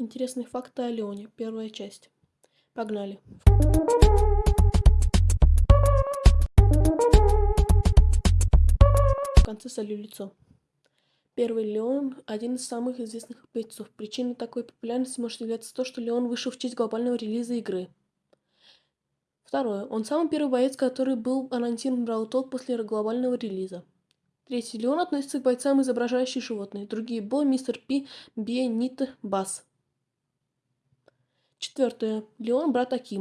Интересные факты о Леоне. Первая часть. Погнали. В конце солю лицо. Первый Леон – один из самых известных певцов. Причиной такой популярности может являться то, что Леон вышел в честь глобального релиза игры. Второе. Он самый первый боец, который был анонсирован в Talk после глобального релиза. Третий. Леон относится к бойцам, изображающим животные. Другие – Бо, Мистер Пи, Бе, Нита, Бас. Четвертое. Леон – брат Акима.